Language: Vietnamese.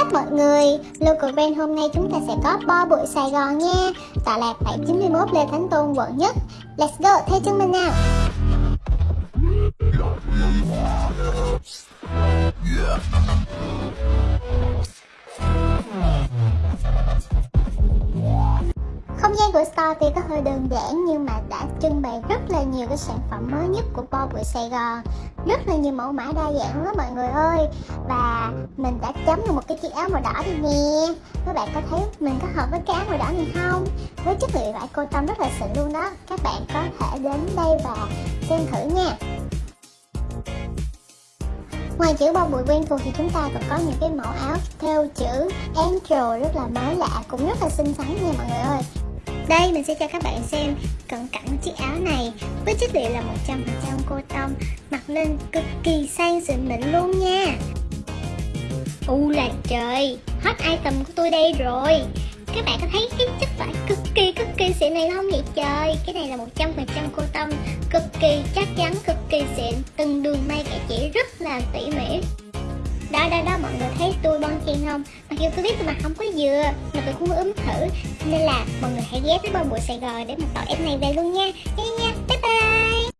up mọi người. Local brand hôm nay chúng ta sẽ có bo bụi Sài Gòn nha. Tọa lạc tại 91 Lê Thánh Tôn quận nhất. Let's go, theo chân mình nào. Không gian của store tuy có hơi đơn giản nhưng mà đã trưng bày rất là nhiều cái sản phẩm mới nhất của Bo Bụi Sài Gòn. Rất là nhiều mẫu mã đa dạng đó mọi người ơi. Và mình đã chấm được một cái chiếc áo màu đỏ đi nè. Các bạn có thấy mình có hợp với cái áo màu đỏ này không? Với chất liệu vải cô tâm rất là xịn luôn đó. Các bạn có thể đến đây và xem thử nha. Ngoài chữ bao bụi quen thuộc thì chúng ta còn có những cái mẫu áo theo chữ Angel rất là mới lạ, cũng rất là xinh xắn nha mọi người ơi đây, mình sẽ cho các bạn xem cận cảnh chiếc áo này. Với chất liệu là 100% cô tông, mặc lên cực kỳ sang xịn mịn luôn nha. U là trời, hot item của tôi đây rồi. Các bạn có thấy cái chất vải cực kỳ cực kỳ xịn này không vậy trời, cái này là 100% cô tông, cực kỳ chắc chắn, cực kỳ xịn, từng đường may kẻ chỉ rất là tỉ mỉ. Đó đó đó, mọi người thấy tôi bon chen không? Mặc dù tôi biết tôi mặt không có dừa, mà tôi cũng ướm thử. Nên là mọi người hãy ghé tới bao bụi sài gòn để mà tỏi em này về luôn nha. Nha